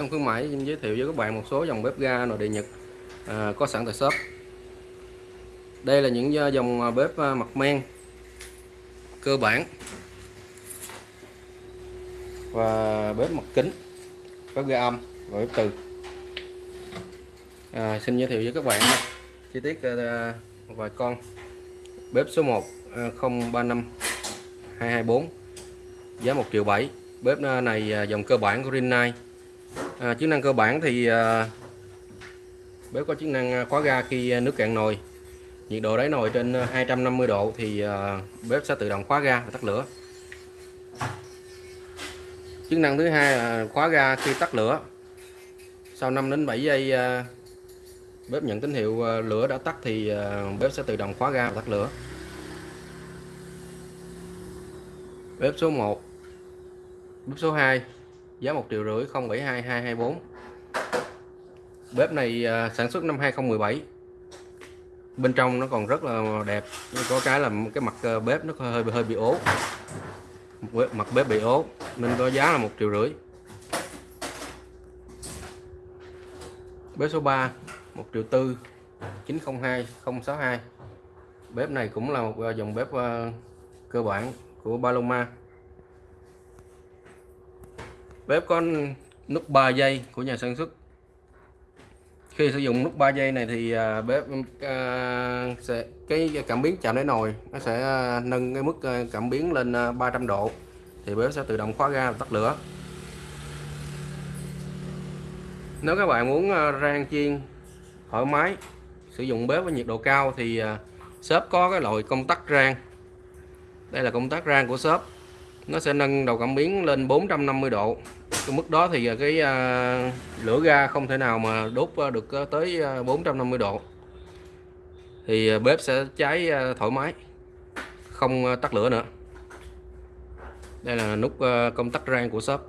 Trong khuyến mãi xin giới thiệu với các bạn một số dòng bếp ga nội địa Nhật à, có sẵn tại shop. Đây là những à, dòng à, bếp à, mặt men cơ bản và bếp mặt kính, bếp ga âm và bếp từ. À, xin giới thiệu với các bạn chi tiết à, một vài con bếp số 1 à, 035 224 giá 1 triệu 7 bếp này dòng cơ bản của Rinnai à, chức năng cơ bản thì à, bếp có chức năng à, khóa ga khi à, nước cạn nồi. Nhiệt độ đáy nồi trên à, 250 độ thì à, bếp sẽ tự động khóa ga và tắt lửa. Chức năng thứ hai là khóa ga khi tắt lửa. Sau 5 đến 7 giây à, bếp nhận tín hiệu à, lửa đã tắt thì à, bếp sẽ tự động khóa ga và tắt lửa. Bếp số 1 bếp số 2 giá 1 triệu rưỡi 072224 bếp này à, sản xuất năm 2017 bên trong nó còn rất là đẹp có cái là cái mặt à, bếp nó hơi hơi bị ố. Mặt bếp bị ố, nên có giá là một triệu rưỡi. Bếp số 3 1 triệu tư 902 062 bếp này cũng là một à, dòng bếp cơ bản của Paloma bếp có nút 3 giây của nhà sản xuất. Khi sử dụng nút 3 giây này thì à, bếp à, sẽ cái cảm biến chạm đáy nồi nó sẽ à, nâng cái mức à, cảm biến lên 300 độ. Thì bếp sẽ tự động khóa ga và tắt lửa. Nếu các bạn muốn rang chiên thoải mái sử dụng bếp với nhiệt độ cao thì shop có cái loại công tắc rang. Đây là công tắc rang của shop nó sẽ nâng đầu cảm biến lên 450 độ cái mức đó thì à, cái uh, lửa ga không thể nào mà đốt à, được tới 450 độ. Thì bếp sẽ cháy thoải mái không tắt lửa nữa. Đây là nút công tắc rang của shop.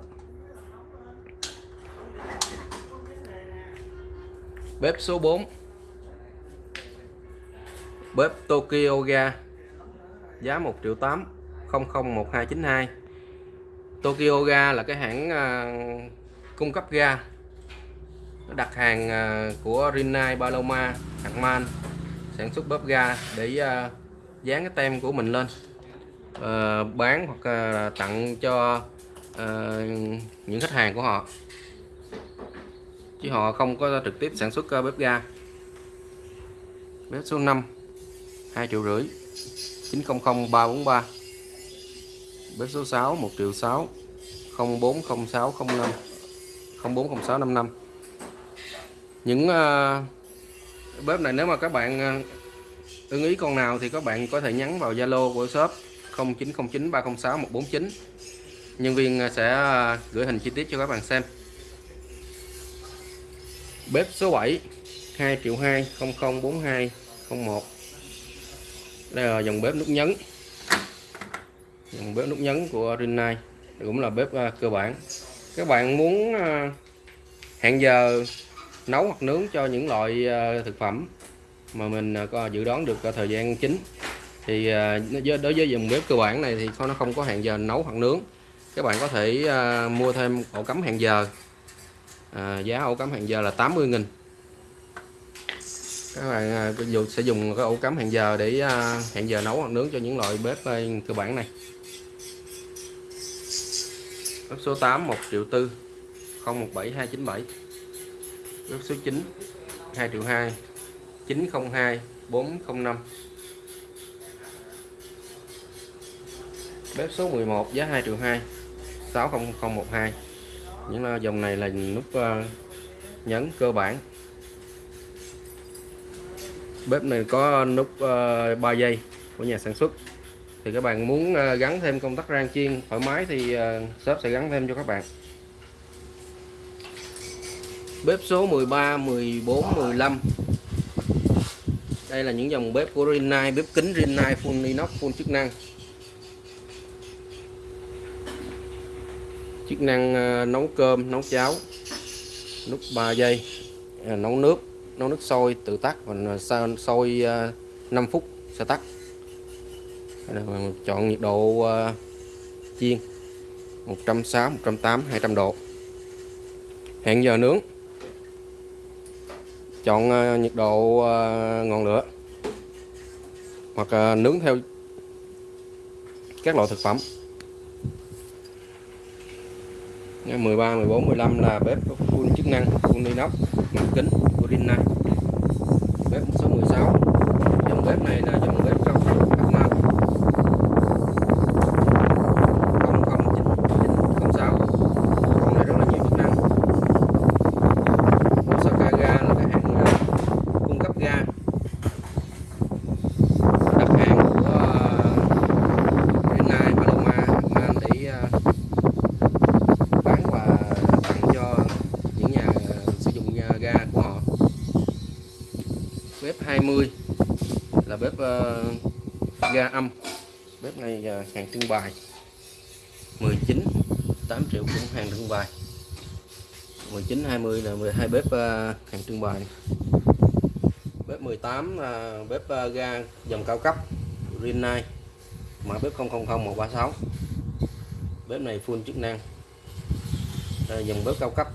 Bếp số 4 bếp Tokyo ga giá 1 triệu 8 001292 Tokyo Ga là cái hãng uh, cung cấp ga. Đặt hàng uh, của Rinnai Paloma hạng Man sản xuất bóp ga để uh, dán cái tem của mình lên. Uh, bán hoặc uh, tặng cho uh, những khách hàng của họ. Chứ họ không có trực tiếp sản xuất bếp ga. Bếp số 5 2 triệu rưỡi 900 343 bếp số 6 1 triệu 6 040605 040655 những uh, bếp này nếu mà các bạn uh, ưng ý con nào thì các bạn có thể nhắn vào Zalo của shop 0909 306 149 nhân viên ờ, sẽ uh, gửi hình chi tiết cho các bạn xem. Bếp số 7 2 triệu 2 0042 01 đây là dòng bếp nút nhấn bếp nút nhấn của Rinnai cũng là bếp à, cơ bản. Các bạn muốn à, hẹn giờ nấu hoặc nướng cho những loại à, thực phẩm mà mình có dự đoán được thời gian chính thì đối với dòng bếp cơ bản này thì nó không có hẹn giờ nấu hoặc nướng. Các bạn có thể mua thêm ổ cắm hẹn giờ. À, giá ổ cắm hẹn giờ là 80 nghìn. Các bạn sẽ dùng cái ổ cắm hẹn giờ để hẹn giờ nấu hoặc nướng cho những loại bếp cơ bản này bếp số 8 1 triệu tư 017 297 bếp số 9 2 triệu 2 902 405 bếp số 11 giá 2 triệu 2 60012 những dòng này là nút ờ, nhấn cơ bản. Bếp này có nút ờ, 3 giây của nhà sản xuất thì các bạn muốn ờ, gắn thêm công tắc rang chiên thoải mái thì ờ, shop sẽ gắn thêm cho các bạn. Bếp số 13 14 15 đây là những dòng bếp của Rinnai, bếp kính Rinnai, full inox, full chức năng. Chức năng ờ, nấu cơm, nấu cháo, nút 3 giây nấu nước nấu nước sôi tự tắt và sôi 5 phút sẽ tắt chọn nhiệt độ uh, chiên 160 180 200 độ. Hẹn giờ nướng. Chọn uh, nhiệt độ uh, ngọn lửa hoặc uh, nướng theo các loại thực phẩm. 13, 14, 15 là bếp full chức năng full inox mặt kính của Rinnai bếp số 16 dòng bếp này là dòng bếp cao cấp cấp năm không không chín chín không sáu con này rất là nhiều chức năng Osaka ga là cái hãng ờ, cung cấp ga đặt hàng của uh, Rinnai Paloma Man để ờ, bán và tặng cho những nhà sử dụng nhà ga của họ bếp 20 là bếp ờ, ga âm. Bếp này à, hàng trưng bày. 19 8 triệu cũng hàng trưng bày. 19 20 là 12 bếp à, hàng trưng bày. Bếp 18 là bếp à, ga dòng cao cấp Rinnai mã bếp 000136 bếp này full chức năng. Là dòng bếp cao cấp.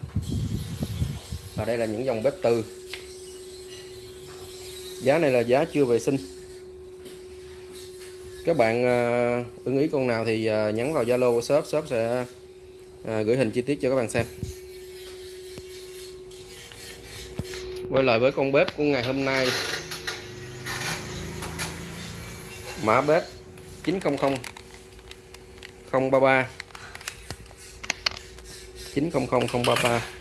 Và đây là những dòng bếp từ. Giá này là giá chưa vệ sinh các bạn à, ưng ý con nào thì à, nhắn vào Zalo của shop shop sẽ à, gửi hình chi tiết cho các bạn xem. Quay lại với con bếp của ngày hôm nay. Mã bếp 900 033 900 033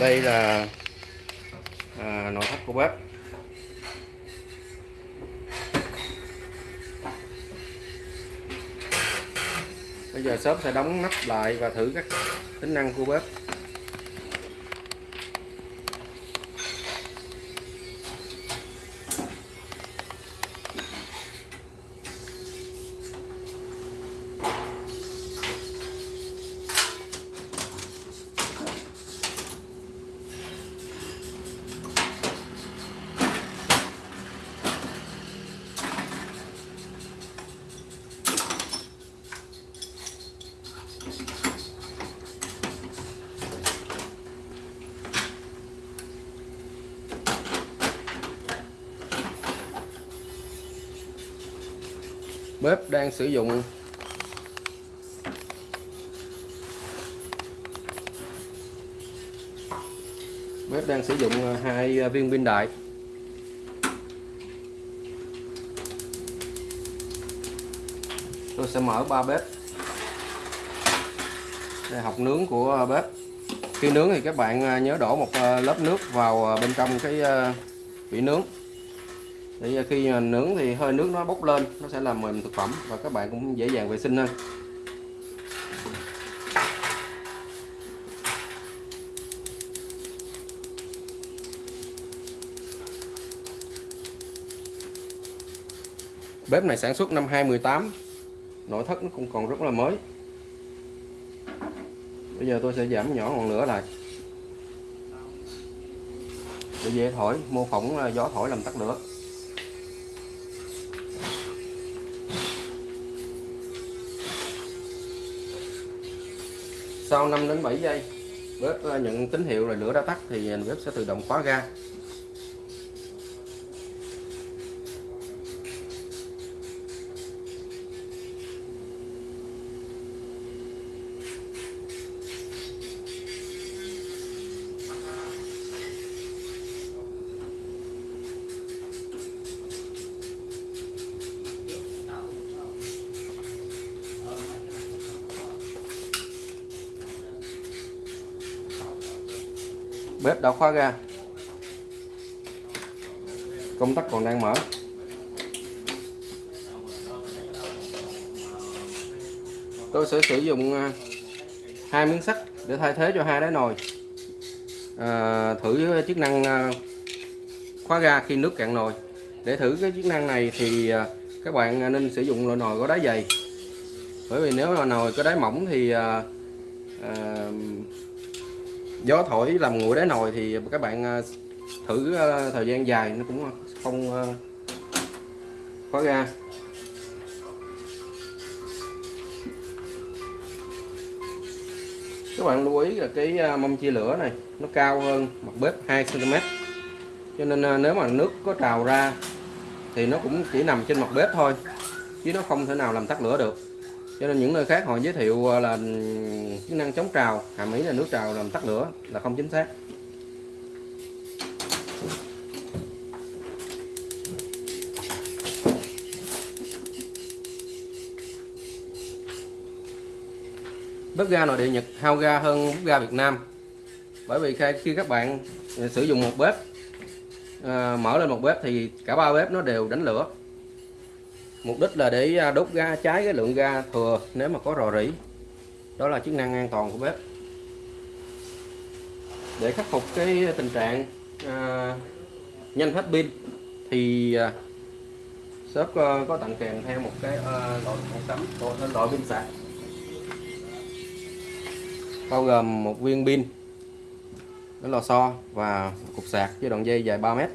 đây là à, nội thất của bếp. Bây giờ shop sẽ đóng nắp lại và thử các tính năng của bếp. Bếp đang sử dụng. Bếp đang sử dụng ờ, hai ờ, viên pin đại. Tôi sẽ mở ba bếp. Đây học nướng của ờ, bếp. Khi nướng thì các bạn nhớ đổ một lớp nước vào bên trong cái vị nướng để à, khi à, nướng thì hơi nước nó bốc lên, nó sẽ làm mềm thực phẩm và các bạn cũng dễ dàng vệ sinh hơn. Bếp này sản xuất năm 2018 nội thất nó cũng còn rất là mới. Bây giờ tôi sẽ giảm nhỏ ngọn lửa lại. Để dễ thổi, mô phỏng à, gió thổi làm tắt lửa. Sau 5 đến 7 giây, bếp ờ, nhận tín hiệu là lửa đã tắt thì ờ, bếp sẽ tự động khóa ga. Bếp đã khóa ga công tắc còn đang mở. Tôi sẽ sử dụng à, hai miếng sắt để thay thế cho hai đáy nồi. À, thử chức năng à, khóa ga khi nước cạn nồi. Để thử cái chức năng này thì à, các bạn nên sử dụng loại nồi có đáy dày. Bởi vì nếu là nồi có đáy mỏng thì à, gió thổi làm nguội đá nồi thì các bạn à, thử à, thời gian dài nó cũng không à, khóa ra. Các bạn lưu ý là cái mâm chia lửa này nó cao hơn mặt bếp 2 cm cho nên nếu mà nước có trào ra thì nó cũng chỉ nằm trên mặt bếp thôi, chứ nó không thể nào làm tắt lửa được cho nên những nơi khác họ giới thiệu à, là ừ, chức năng chống trào. Hàm ý là nước trào làm tắt lửa là không chính xác. Bếp ga nội địa Nhật hao ga hơn bếp ga Việt Nam. Bởi vì khi các bạn à, sử dụng một bếp à, mở lên một bếp thì cả ba bếp nó đều đánh lửa mục đích là để à, đốt ga cháy cái lượng ga thừa nếu mà có rò rỉ. Đó là chức năng an toàn của bếp. Để khắc phục cái tình trạng à, nhanh hết pin thì à, shop có, có tặng kèm theo một cái à, loại một tấm loại pin sạc. Bao gồm một viên pin cái lò xo và cục sạc với đoạn dây dài 3 mét.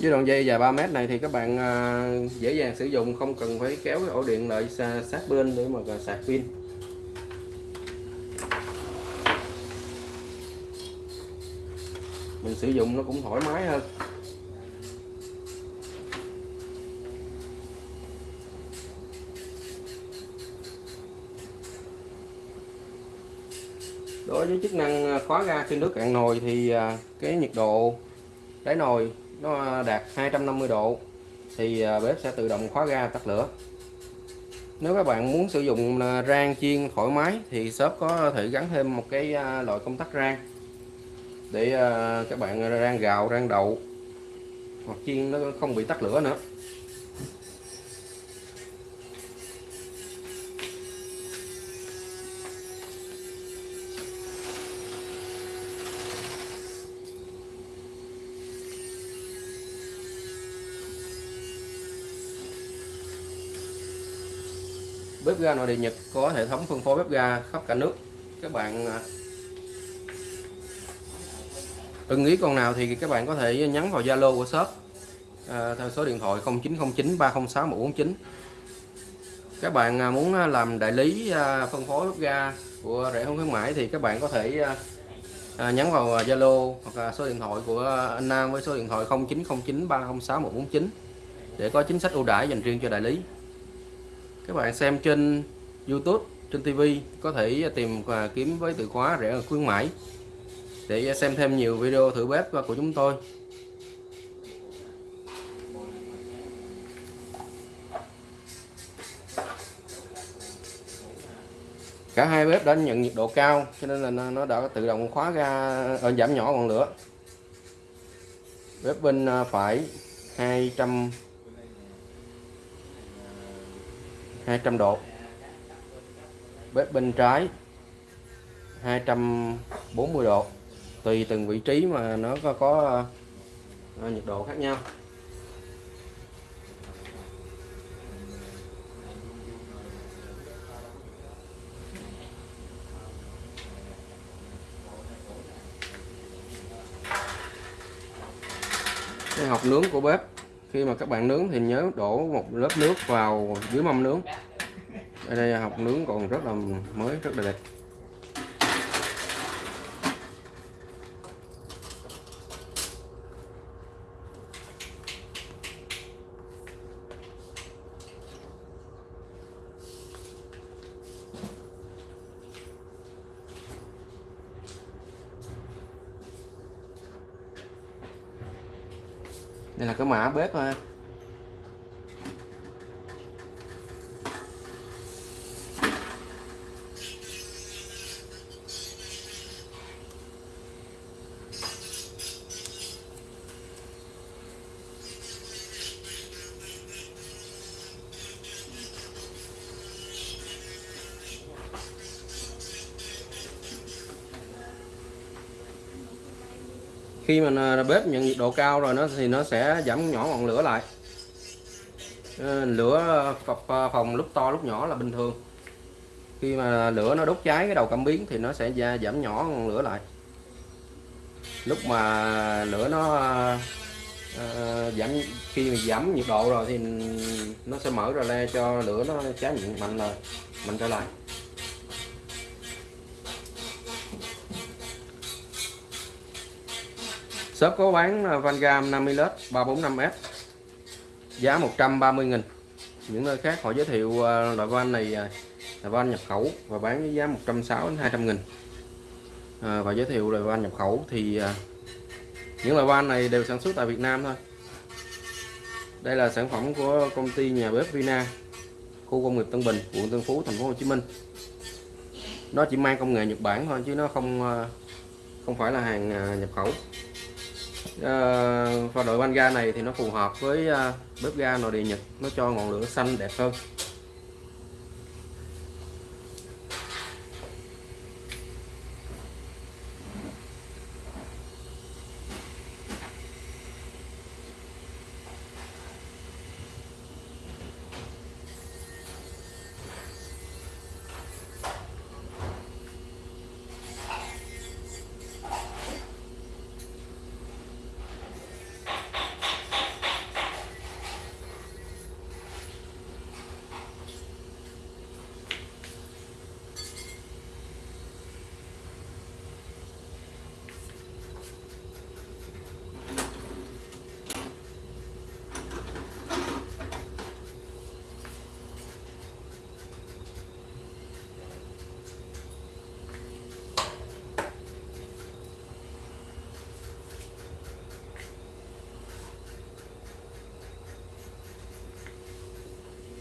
Với đoạn dây dài 3 mét này thì các bạn à, dễ dàng sử dụng, không cần phải kéo cái ổ điện lại sát bên để mà sạc pin. Mình sử dụng nó cũng thoải mái hơn. Đối với chức năng à, khóa ga khi nước cạn nồi thì à, cái nhiệt độ đáy nồi nó đạt 250 độ, thì à, bếp sẽ tự động khóa ga, tắt lửa. Nếu các bạn muốn sử dụng à, rang chiên thoải mái thì shop có thể gắn thêm một cái à, loại công tắc rang để các bạn rang gạo, rang đậu, hoặc chiên nó không bị tắt lửa nữa. Bếp ga nội địa Nhật có hệ thống phân phối bếp ga khắp cả nước. Các bạn à, ưng ý con nào thì các bạn có thể nhắn vào Zalo của shop à, theo số điện thoại 0909 306 149 các bạn à, muốn à, làm đại lý phân phối bếp ga của rẻ không khuyến mãi thì các bạn có thể nhắn vào Zalo hoặc là số điện thoại của anh Nam với số điện thoại 0909 306 149 để có chính sách ưu đãi dành riêng cho đại lý các bạn xem trên YouTube, trên TV có thể tìm và kiếm với từ khóa rẻ khuyến mãi. Để xem thêm nhiều video thử bếp của chúng tôi. Cả hai bếp đã nhận nhiệt độ cao, cho nên là nó đã tự động khóa ra ờ, giảm nhỏ ngọn lửa. Bếp bên à, phải 200 200 độ. Bếp bên trái 240 độ. Tùy từng vị trí mà nó có, có uh, nhiệt độ khác nhau. Cái hộp nướng của bếp khi mà các bạn nướng thì nhớ đổ một lớp nước vào dưới mâm nướng. Ở đây học nướng còn rất là mới, rất là đẹp đây là cái mã bếp thôi khi mà bếp nhận nhiệt độ cao rồi nó thì nó sẽ giảm nhỏ ngọn lửa lại. Ờ, lửa phòng lúc to lúc nhỏ là bình thường. Khi mà lửa nó đốt cháy cái đầu cảm biến thì nó sẽ giảm nhỏ ngọn lửa lại. Lúc mà lửa nó ờ, giảm, khi mà giảm nhiệt độ rồi thì nó sẽ mở ra le cho lửa nó cháy mạnh mạnh lại, mạnh trở lại. Shop có bán à, Vangam 50 lít 345S giá 130 nghìn. Những nơi khác họ giới thiệu à, loại van này à, là van nhập khẩu và bán với giá 160 đến 200 nghìn. À, và giới thiệu loại van nhập khẩu thì những loại van này đều sản xuất tại Việt Nam thôi. Đây là sản phẩm của công ty nhà bếp Vina khu công nghiệp Tân Bình quận Tân Phú thành phố Hồ Chí Minh. Nó chỉ mang công nghệ Nhật Bản thôi chứ nó không không phải là hàng nhập khẩu. Ờ, uh, và đội van ga này thì nó phù hợp với uh, bếp ga nội địa Nhật. Nó cho ngọn lửa xanh đẹp hơn.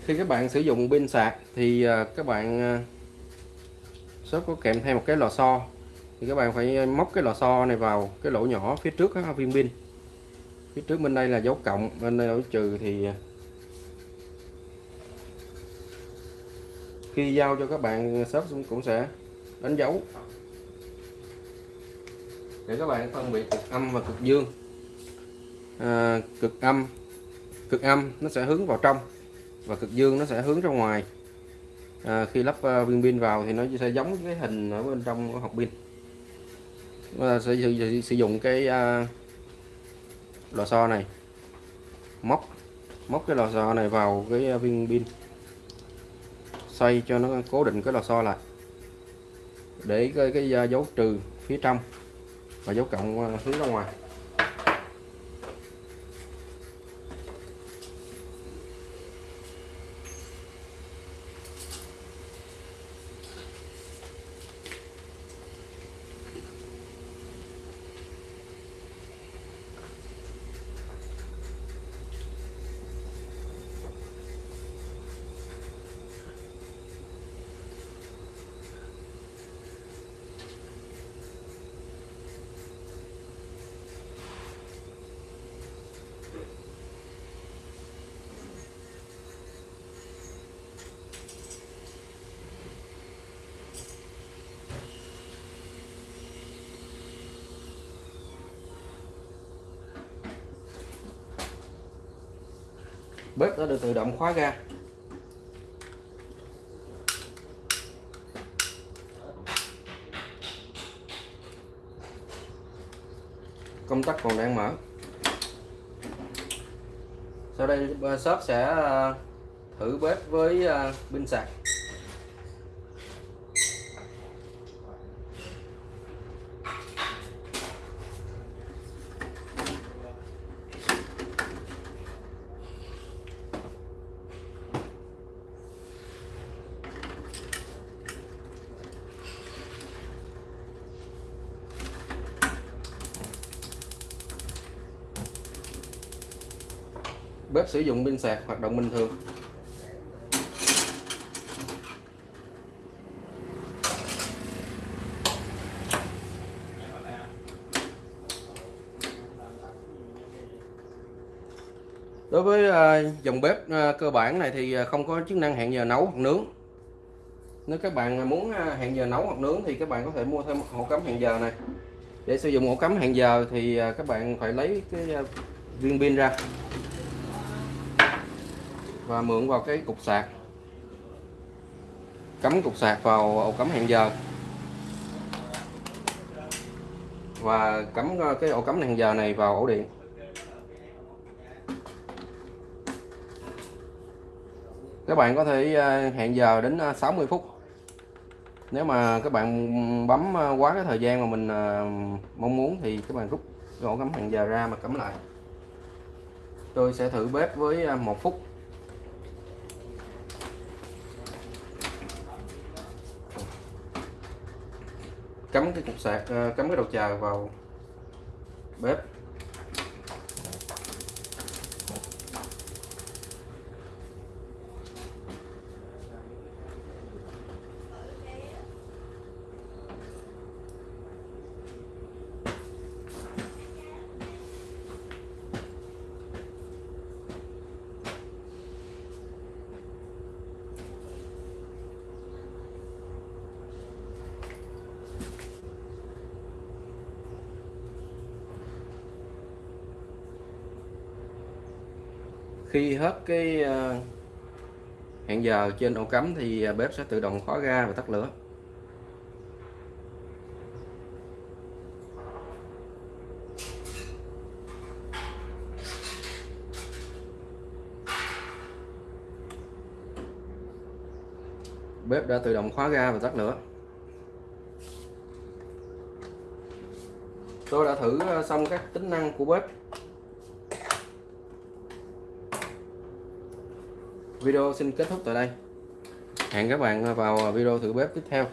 Khi các bạn sử dụng pin sạc thì à, các bạn à, shop có kèm theo một cái lò xo. Thì các bạn phải móc cái lò xo này vào cái lỗ nhỏ phía trước các viên pin. Phía trước bên đây là dấu cộng bên đây là dấu trừ thì à, khi giao cho các bạn shop cũng sẽ đánh dấu. Để các bạn phân biệt cực âm và cực dương. À, cực âm cực âm nó sẽ hướng vào trong và cực dương nó sẽ hướng ra ngoài. À, khi lắp uh, viên pin vào thì nó sẽ giống cái hình ở bên trong của hộp pin. Và sẽ sử, sử dụng cái uh, lò xo này. Móc móc cái lò xo này vào cái à, viên pin. Xoay cho nó cố định cái lò xo lại. Để cái, cái dấu trừ phía trong và dấu cộng hướng ra ngoài. Bếp đã được tự động khóa ra công tắc còn đang mở. Sau đây ờ, shop sẽ ờ, thử bếp với ờ, pin sạc. Bếp sử dụng pin sạc, hoạt động bình thường. Đối với ờ, dòng bếp ờ, cơ bản này thì ờ, không có chức năng hẹn giờ nấu hoặc nướng. Nếu các bạn muốn hẹn giờ nấu hoặc nướng thì các bạn có thể mua thêm ổ cắm hẹn giờ này. Để sử dụng ổ cắm hẹn giờ thì các bạn phải lấy cái viên pin ra và mượn vào cái cục sạc. Cắm cục sạc vào ổ cắm hẹn giờ. Và cắm ờ, cái ổ cắm hẹn giờ này vào ổ điện. Các bạn có thể ờ, hẹn giờ đến ờ, 60 phút. Nếu mà các bạn bấm quá cái thời gian mà mình mong muốn thì các bạn rút ổ cắm hẹn giờ ra mà cắm lại. Tôi sẽ thử bếp với một phút. Cắm cái cục sạc ờ, cắm cái đầu chờ vào bếp. Hết cái ờ, hẹn giờ trên ổ cắm thì ờ, bếp sẽ tự động khóa ga và tắt lửa. Bếp đã tự động khóa ga và tắt lửa. Tôi đã thử ờ, xong các tính năng của bếp. Video xin kết thúc tại đây. Hẹn các bạn vào video thử bếp tiếp theo.